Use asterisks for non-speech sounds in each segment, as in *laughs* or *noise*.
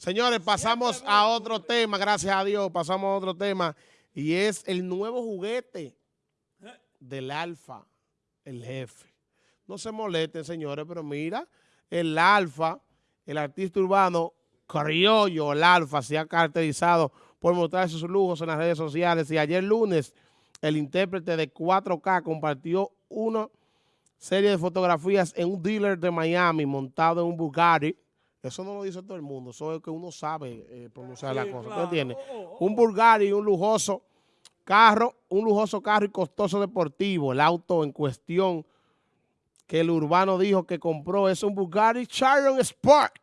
Señores, pasamos a otro tema, gracias a Dios, pasamos a otro tema, y es el nuevo juguete del Alfa, el jefe. No se molesten, señores, pero mira, el Alfa, el artista urbano criollo, el Alfa, se ha caracterizado por mostrar sus lujos en las redes sociales, y ayer lunes, el intérprete de 4K compartió una serie de fotografías en un dealer de Miami montado en un Bugatti, eso no lo dice todo el mundo, eso es que uno sabe eh, pronunciar la cosa. ¿Tú entiendes? Oh, oh, oh. Un Bulgari, un lujoso carro, un lujoso carro y costoso deportivo. El auto en cuestión que el urbano dijo que compró es un Bugatti Chiron Sport.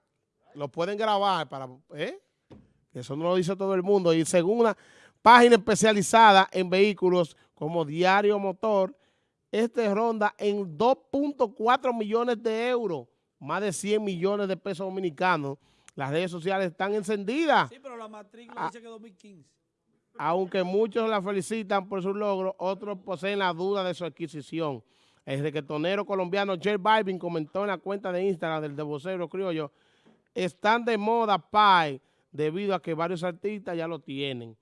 Lo pueden grabar para... ¿eh? Eso no lo dice todo el mundo. Y según una página especializada en vehículos como Diario Motor, este ronda en 2.4 millones de euros más de 100 millones de pesos dominicanos. Las redes sociales están encendidas. Sí, pero la matrícula dice que 2015. Aunque muchos la felicitan por su logro, otros poseen la duda de su adquisición. El reggaetonero colombiano J Balvin comentó en la cuenta de Instagram del de criollo, están de moda Pai debido a que varios artistas ya lo tienen.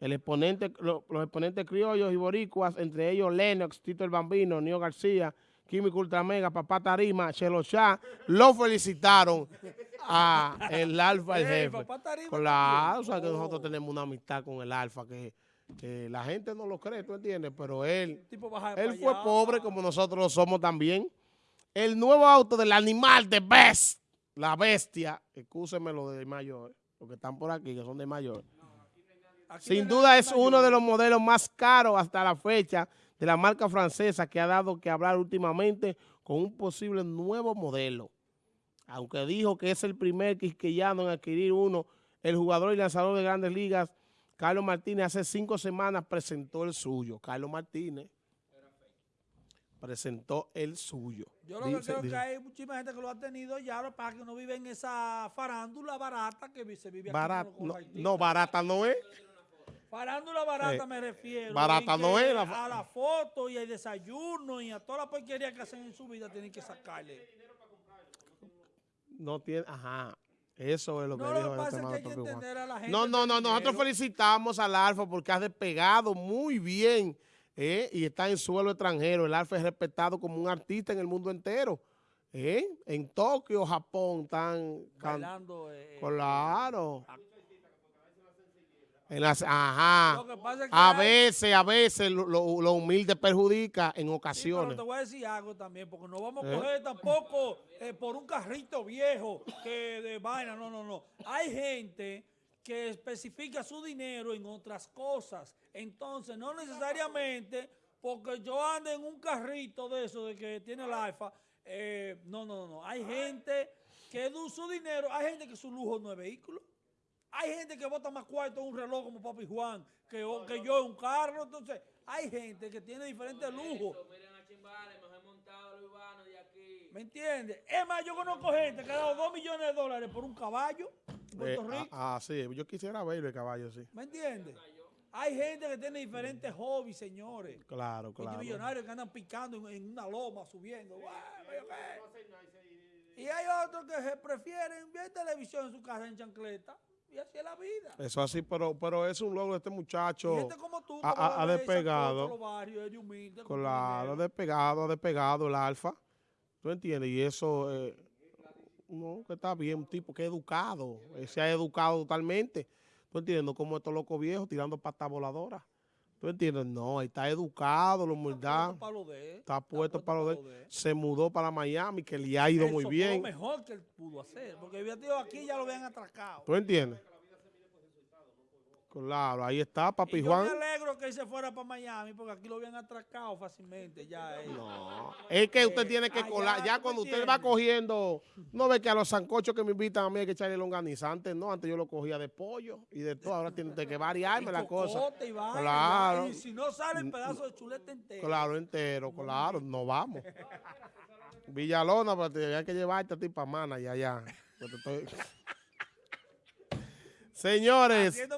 El exponente, los exponentes criollos y boricuas, entre ellos Lennox, Tito el Bambino, Nio García, Químico Ultramega, Papá Tarima, Chelo Shah, lo felicitaron a el Alfa, el jefe. Claro, o sea que nosotros tenemos una amistad con el Alfa que, la gente no lo cree, ¿tú entiendes? Pero él, él fue pobre como nosotros lo somos también. El nuevo auto del animal de Best, la bestia, excúsenme lo de mayor, porque están por aquí, que son de mayor. Sin duda es uno de los modelos más caros hasta la fecha de la marca francesa que ha dado que hablar últimamente con un posible nuevo modelo. Aunque dijo que es el primer quisqueyano en adquirir uno, el jugador y lanzador de grandes ligas, Carlos Martínez, hace cinco semanas presentó el suyo. Carlos Martínez presentó el suyo. Yo lo que creo que hay muchísima gente que lo ha tenido ya para que no vive en esa farándula barata que se vive aquí. no, no, barata no es. Farándula barata eh, me refiero. Barata no es. La... A la foto y al desayuno y a toda la porquería que hacen en su vida tienen que sacarle. No tiene, ajá. Eso es lo que no, dijo. Lo que pasa es que hay que entender a la gente. No, no, no. Nosotros felicitamos al Alfa porque ha despegado muy bien eh, y está en suelo extranjero. El Alfa es respetado como un artista en el mundo entero. Eh, en Tokio, Japón, están... Bailando. Eh, claro ajá. a veces, a veces lo, humilde perjudica en ocasiones. pero te voy a decir algo también, porque no vamos a ¿Eh? coger tampoco eh, por un carrito viejo que de vaina, no, no, no. Hay gente que especifica su dinero en otras cosas. Entonces, no necesariamente porque yo ande en un carrito de eso, de que tiene el alfa, eh, no, no, no. Hay gente que su dinero, hay gente que su lujo no es vehículo. Hay gente que vota más cuarto en un reloj como Papi Juan que, que yo en un carro. Entonces, hay gente que tiene diferentes lujos. ¿Me entiendes? Es más, yo conozco gente que ha dado 2 millones de dólares por un caballo en Puerto eh, Rico. Ah, ah, sí, yo quisiera verlo el caballo, sí. ¿Me entiendes? Hay gente que tiene diferentes hobbies, señores. Claro, claro. Hay millonarios que andan picando en, una loma, subiendo. Y hay otros que prefieren ver televisión en su casa en chancleta. Y así es la vida. Eso así, pero, pero es un logro de este muchacho. Y este como tú, ha, despegado. claro, ha despegado, ha despegado el alfa. ¿Tú entiendes? Y eso, eh, no, que está bien, un tipo que es educado. se ha educado totalmente. ¿Tú entiendes? No como estos locos viejos tirando pata voladora. ¿Tú entiendes? No, está educado, la humildad. Está puesto para lo de Se mudó para Miami, que le ha ido muy bien. Eso lo mejor que él pudo hacer, porque había aquí ya lo habían atracado. ¿Tú entiendes? Claro, ahí está Papi y Juan. Yo me alegro que se fuera para Miami porque aquí lo habían atracado fácilmente. Ya, No, es que usted tiene que colar. Ya cuando usted va cogiendo, no ve que a los zancochos que me invitan a mí hay que echarle longanizante. No, antes yo lo cogía de pollo y de todo. Ahora tiene que variarme la cosa. Y claro. Y si no sale el pedazo de chuleta entero. Claro, entero, claro. No vamos. Villalona, pero hay que llevarte a ti para Mana y allá. *laughs* Señores.